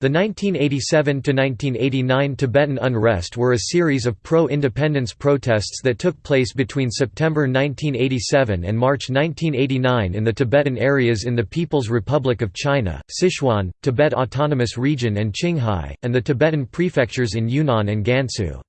The 1987–1989 Tibetan unrest were a series of pro-independence protests that took place between September 1987 and March 1989 in the Tibetan areas in the People's Republic of China, Sichuan, Tibet Autonomous Region and Qinghai, and the Tibetan prefectures in Yunnan and Gansu.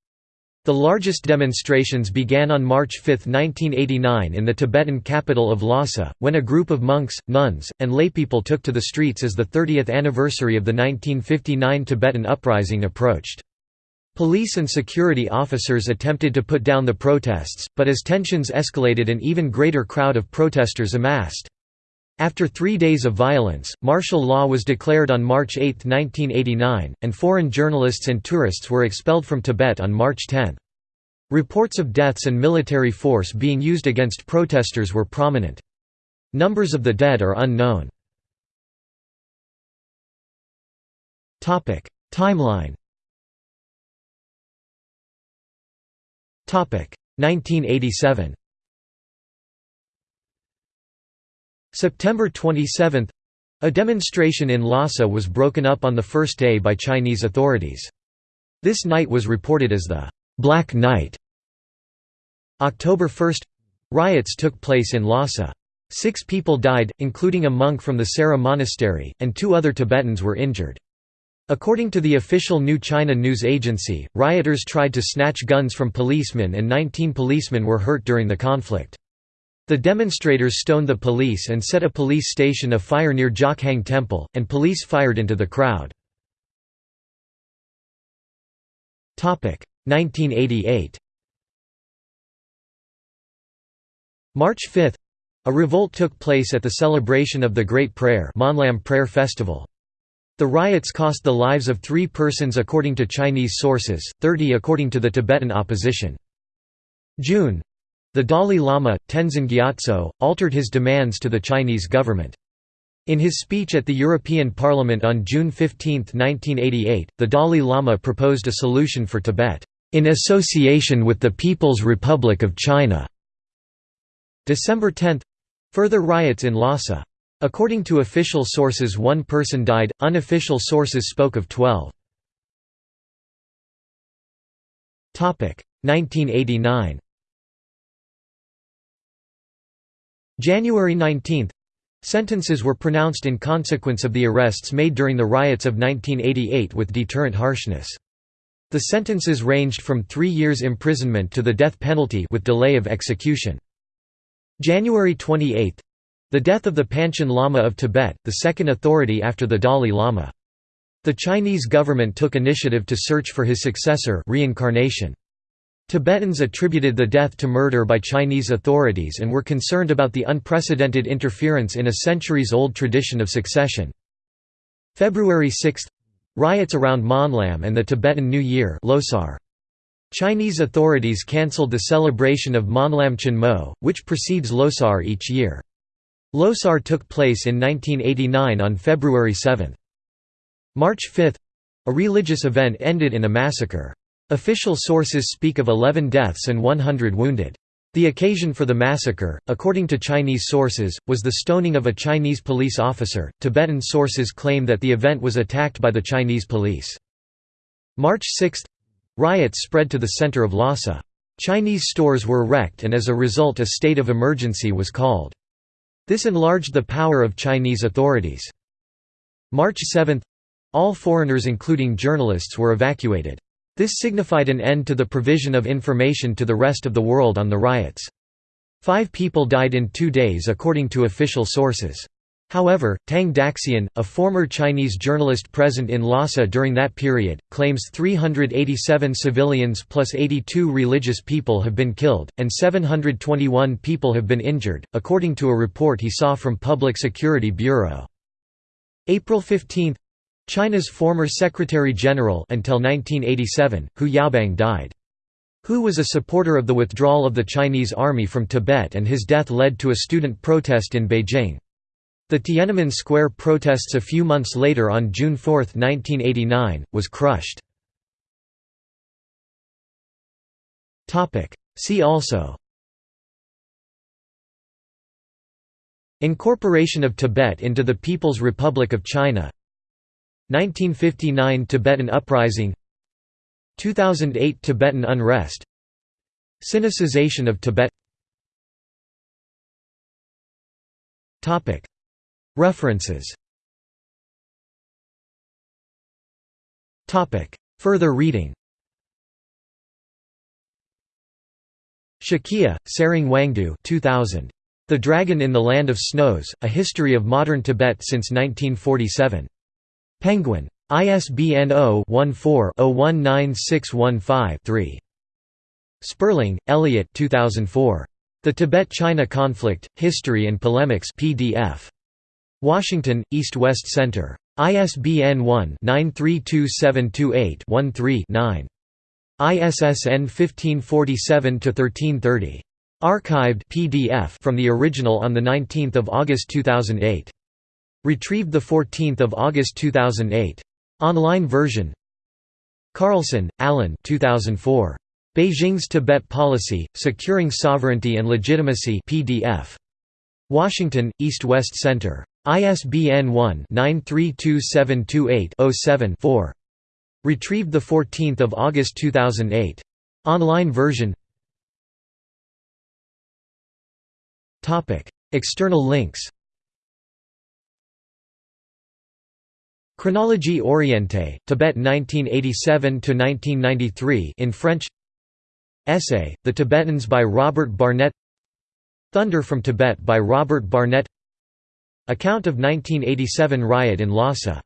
The largest demonstrations began on March 5, 1989 in the Tibetan capital of Lhasa, when a group of monks, nuns, and laypeople took to the streets as the 30th anniversary of the 1959 Tibetan uprising approached. Police and security officers attempted to put down the protests, but as tensions escalated an even greater crowd of protesters amassed. After three days of violence, martial law was declared on March 8, 1989, and foreign journalists and tourists were expelled from Tibet on March 10. Reports of deaths and military force being used against protesters were prominent. Numbers of the dead are unknown. Timeline 1987 September 27 a demonstration in Lhasa was broken up on the first day by Chinese authorities. This night was reported as the «Black Night». October 1 — riots took place in Lhasa. Six people died, including a monk from the Sera monastery, and two other Tibetans were injured. According to the official New China News Agency, rioters tried to snatch guns from policemen and 19 policemen were hurt during the conflict. The demonstrators stoned the police and set a police station afire near Jokhang Temple, and police fired into the crowd. 1988 March 5 a revolt took place at the celebration of the Great Prayer Monlam Prayer Festival. The riots cost the lives of three persons according to Chinese sources, 30 according to the Tibetan opposition. June the Dalai Lama, Tenzin Gyatso, altered his demands to the Chinese government. In his speech at the European Parliament on June 15, 1988, the Dalai Lama proposed a solution for Tibet, "...in association with the People's Republic of China." December 10 — further riots in Lhasa. According to official sources one person died, unofficial sources spoke of 12. 1989 January 19 Sentences were pronounced in consequence of the arrests made during the riots of 1988 with deterrent harshness. The sentences ranged from three years imprisonment to the death penalty with delay of execution. January 28 the death of the Panchen Lama of Tibet, the second authority after the Dalai Lama. The Chinese government took initiative to search for his successor reincarnation. Tibetans attributed the death to murder by Chinese authorities and were concerned about the unprecedented interference in a centuries-old tradition of succession. February 6 — Riots around Monlam and the Tibetan New Year Losar. Chinese authorities cancelled the celebration of Monlam Chenmo, which precedes Losar each year. Losar took place in 1989 on February 7. March 5 — A religious event ended in a massacre. Official sources speak of 11 deaths and 100 wounded. The occasion for the massacre, according to Chinese sources, was the stoning of a Chinese police officer. Tibetan sources claim that the event was attacked by the Chinese police. March 6 riots spread to the center of Lhasa. Chinese stores were wrecked and as a result a state of emergency was called. This enlarged the power of Chinese authorities. March 7 all foreigners including journalists were evacuated. This signified an end to the provision of information to the rest of the world on the riots. Five people died in two days according to official sources. However, Tang Daxian, a former Chinese journalist present in Lhasa during that period, claims 387 civilians plus 82 religious people have been killed, and 721 people have been injured, according to a report he saw from Public Security Bureau. April 15 China's former Secretary-General until 1987, Hu Yaobang died. Hu was a supporter of the withdrawal of the Chinese army from Tibet and his death led to a student protest in Beijing. The Tiananmen Square protests a few months later on June 4, 1989, was crushed. See also Incorporation of Tibet into the People's Republic of China 1959 Tibetan Uprising 2008 Tibetan unrest Sinicization of Tibet. References. Further reading. Shakya, Tsering Wangdu 2000. The Dragon in the Land of Snows, A History of Modern Tibet since 1947. Penguin. ISBN 0-14-019615-3. Sperling, Elliot 2004. The Tibet–China Conflict, History and Polemics PDF. Washington, East-West Center. ISBN 1-932728-13-9. ISSN 1547-1330. Archived PDF from the original on 19 August 2008. Retrieved 14 August 2008. Online version Carlson, Allen 2004. Beijing's Tibet Policy, Securing Sovereignty and Legitimacy PDF. Washington, East-West Center. ISBN 1-932728-07-4. Retrieved 14 August 2008. Online version External links Chronologie orientée, Tibet 1987–1993 in French. Essay, The Tibetans by Robert Barnett. Thunder from Tibet by Robert Barnett. Account of 1987 riot in Lhasa